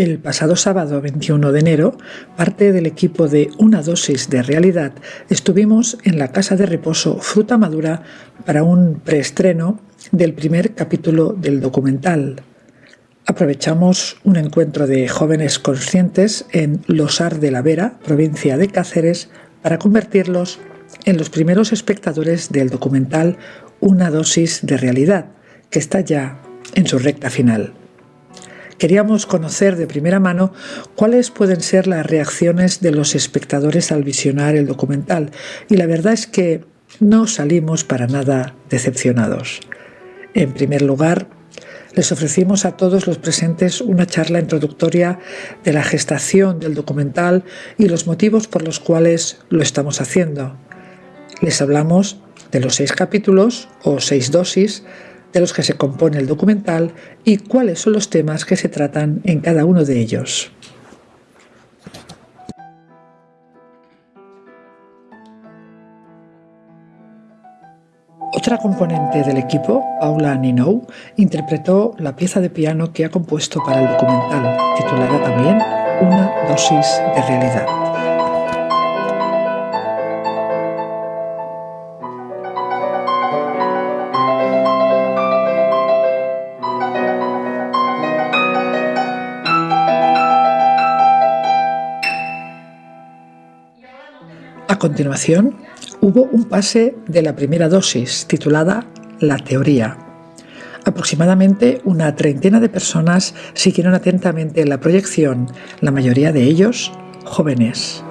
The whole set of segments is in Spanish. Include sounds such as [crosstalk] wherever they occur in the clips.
El pasado sábado 21 de enero, parte del equipo de Una dosis de realidad estuvimos en la casa de reposo Fruta Madura para un preestreno del primer capítulo del documental. Aprovechamos un encuentro de jóvenes conscientes en Losar de la Vera, provincia de Cáceres, para convertirlos en los primeros espectadores del documental Una dosis de realidad, que está ya en su recta final. Queríamos conocer de primera mano cuáles pueden ser las reacciones de los espectadores al visionar el documental y la verdad es que no salimos para nada decepcionados. En primer lugar, les ofrecimos a todos los presentes una charla introductoria de la gestación del documental y los motivos por los cuales lo estamos haciendo. Les hablamos de los seis capítulos o seis dosis de los que se compone el documental y cuáles son los temas que se tratan en cada uno de ellos. Otra componente del equipo, Paula Ninou, interpretó la pieza de piano que ha compuesto para el documental, titulada también Una dosis de realidad. Continuación, hubo un pase de la primera dosis titulada La Teoría. Aproximadamente una treintena de personas siguieron atentamente la proyección, la mayoría de ellos jóvenes.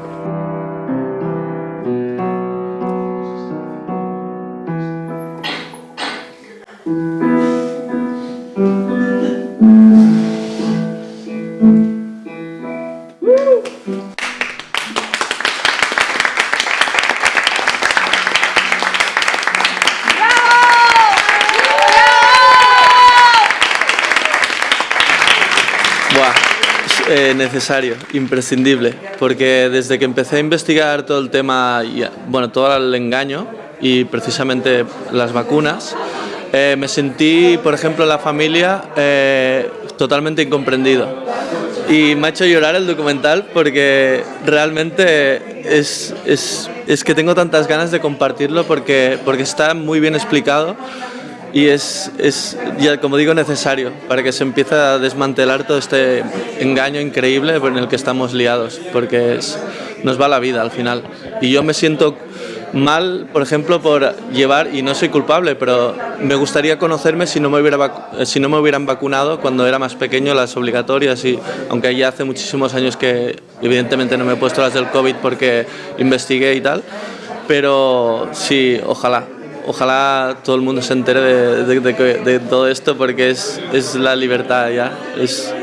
Necesario, imprescindible, porque desde que empecé a investigar todo el tema, bueno, todo el engaño y precisamente las vacunas, eh, me sentí, por ejemplo, la familia eh, totalmente incomprendido. Y me ha hecho llorar el documental porque realmente es, es, es que tengo tantas ganas de compartirlo porque, porque está muy bien explicado y es, es, ya, como digo, necesario para que se empiece a desmantelar todo este engaño increíble en el que estamos liados, porque es, nos va la vida al final. Y yo me siento mal, por ejemplo, por llevar, y no soy culpable, pero me gustaría conocerme si no me, hubiera si no me hubieran vacunado cuando era más pequeño, las obligatorias, y aunque ya hace muchísimos años que evidentemente no me he puesto las del COVID porque investigué y tal, pero sí, ojalá, ojalá todo el mundo se entere de, todo esto porque es, es la libertad ya, es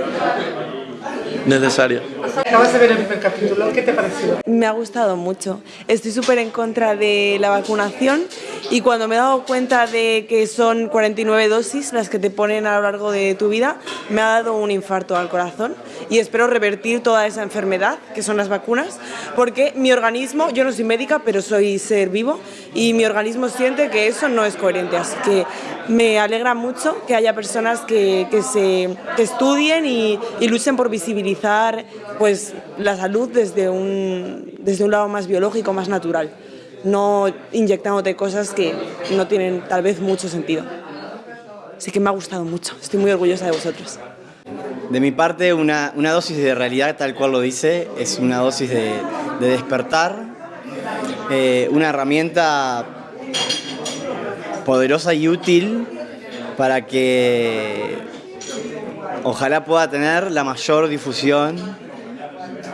necesario. Acabas de ver el primer capítulo, ¿qué te pareció? Me ha gustado mucho. Estoy súper en contra de la vacunación y cuando me he dado cuenta de que son 49 dosis las que te ponen a lo largo de tu vida, me ha dado un infarto al corazón y espero revertir toda esa enfermedad que son las vacunas porque mi organismo, yo no soy médica pero soy ser vivo y mi organismo siente que eso no es coherente, así que me alegra mucho que haya personas que, que se, estudien y, y, luchen por visibilizar pues, la salud desde un, desde un lado más biológico, más natural, no inyectándote cosas que no tienen tal vez mucho sentido. Así que me ha gustado mucho, estoy muy orgullosa de vosotros. De mi parte, una, una dosis de realidad, tal cual lo dice, es una dosis de, de despertar, eh, una herramienta poderosa y útil para que ojalá pueda tener la mayor difusión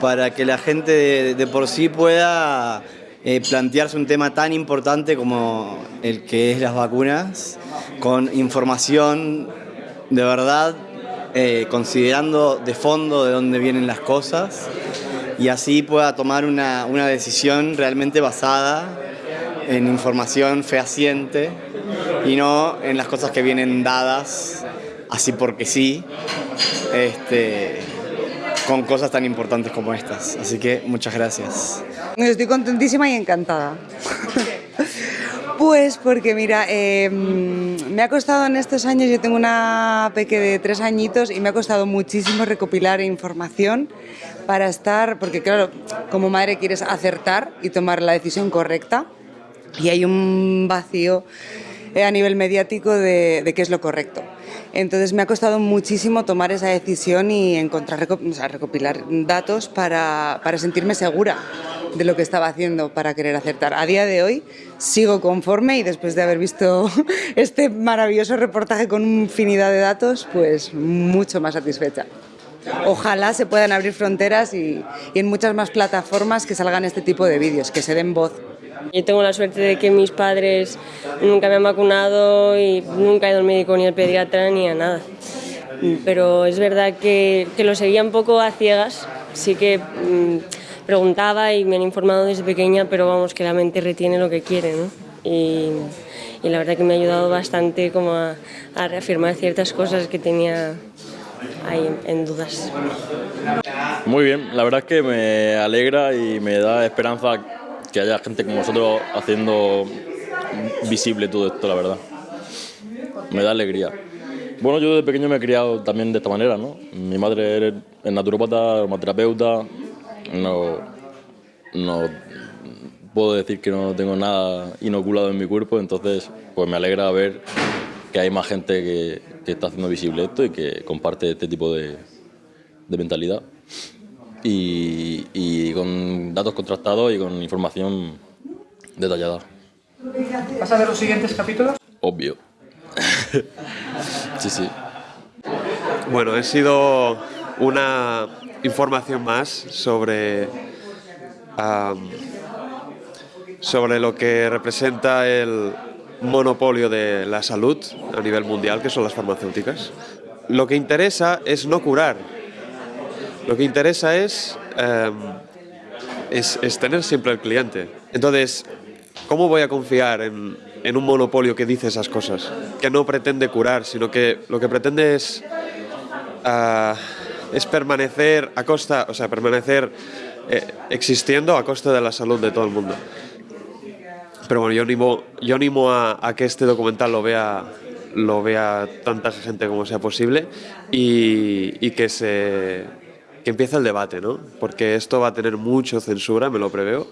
para que la gente de, por sí pueda eh, plantearse un tema tan importante como el que es las vacunas, con información de verdad, eh, considerando de fondo de dónde vienen las cosas y así pueda tomar una, una decisión realmente basada en información fehaciente y no en las cosas que vienen dadas así porque sí, este, con cosas tan importantes como estas. Así que muchas gracias. Estoy contentísima y encantada. [laughs] Pues porque mira, eh, me ha costado en estos años, yo tengo una peque de tres añitos y me ha costado muchísimo recopilar información para estar, porque claro, como madre quieres acertar y tomar la decisión correcta y hay un vacío a nivel mediático de, de qué es lo correcto. Entonces me ha costado muchísimo tomar esa decisión y encontrar, o sea, recopilar datos para, para sentirme segura de lo que estaba haciendo para querer acertar. A día de hoy sigo conforme y después de haber visto [laughs] este maravilloso reportaje con infinidad de datos, pues mucho más satisfecha. Ojalá se puedan abrir fronteras y, en muchas más plataformas que salgan este tipo de vídeos, que se den voz. Yo tengo la suerte de que mis padres nunca me han vacunado y nunca he ido al médico ni al pediatra ni a nada. Pero es verdad que, lo seguía un poco a ciegas, sí que mmm, preguntaba y me han informado desde pequeña, pero vamos, que la mente retiene lo que quiere, ¿no? Y, la verdad que me ha ayudado bastante como a reafirmar ciertas cosas que tenía ahí en, dudas. Muy bien, la verdad es que me alegra y me da esperanza que haya gente como nosotros haciendo visible todo esto, la verdad. Me da alegría. Bueno, yo desde pequeño me he criado también de esta manera, ¿no? Mi madre es naturópata, aromaterapeuta, no, no puedo decir que no tengo nada inoculado en mi cuerpo, entonces pues me alegra ver que hay más gente que, que está haciendo visible esto y que comparte este tipo de, de mentalidad y, y, con datos contrastados y con información detallada. ¿Vas a ver los siguientes capítulos? Obvio. [laughs] sí, sí. Bueno, he sido una información más sobre, um, sobre lo que representa el monopolio de la salud a nivel mundial, que son las farmacéuticas. Lo que interesa es no curar, lo que interesa es, um, es, tener siempre el cliente. Entonces, ¿cómo voy a confiar en, un monopolio que dice esas cosas? Que no pretende curar, sino que lo que pretende es... Uh, es permanecer a costa, o sea, permanecer eh, existiendo a costa de la salud de todo el mundo. Pero bueno, yo animo, a, que este documental lo vea, lo vea tanta gente como sea posible y, que se que empiece el debate, ¿no? Porque esto va a tener mucho censura, me lo preveo.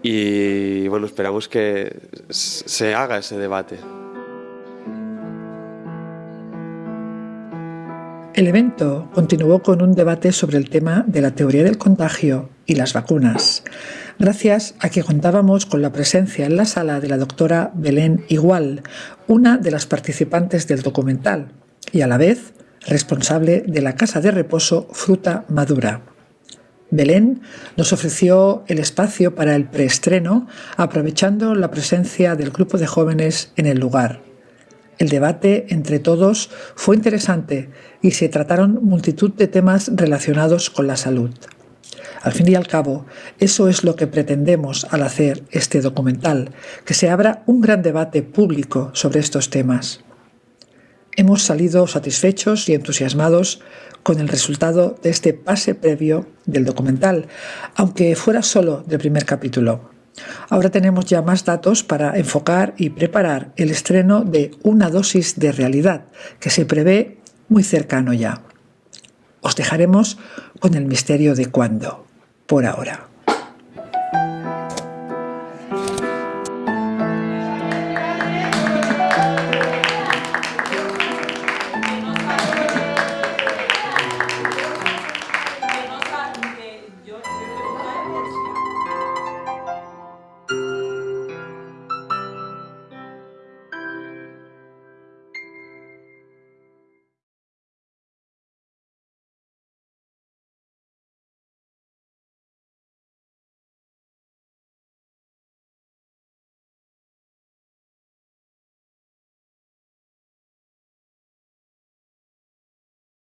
Y bueno, esperamos que se haga ese debate. El evento continuó con un debate sobre el tema de la teoría del contagio y las vacunas, gracias a que contábamos con la presencia en la sala de la doctora Belén Igual, una de las participantes del documental, y a la vez responsable de la casa de reposo Fruta Madura. Belén nos ofreció el espacio para el preestreno, aprovechando la presencia del grupo de jóvenes en el lugar. El debate entre todos fue interesante y se trataron multitud de temas relacionados con la salud. Al fin y al cabo, eso es lo que pretendemos al hacer este documental, que se abra un gran debate público sobre estos temas. Hemos salido satisfechos y entusiasmados con el resultado de este pase previo del documental, aunque fuera solo del primer capítulo. Ahora tenemos ya más datos para enfocar y preparar el estreno de Una dosis de realidad, que se prevé muy cercano ya. Os dejaremos con el misterio de cuándo, por ahora.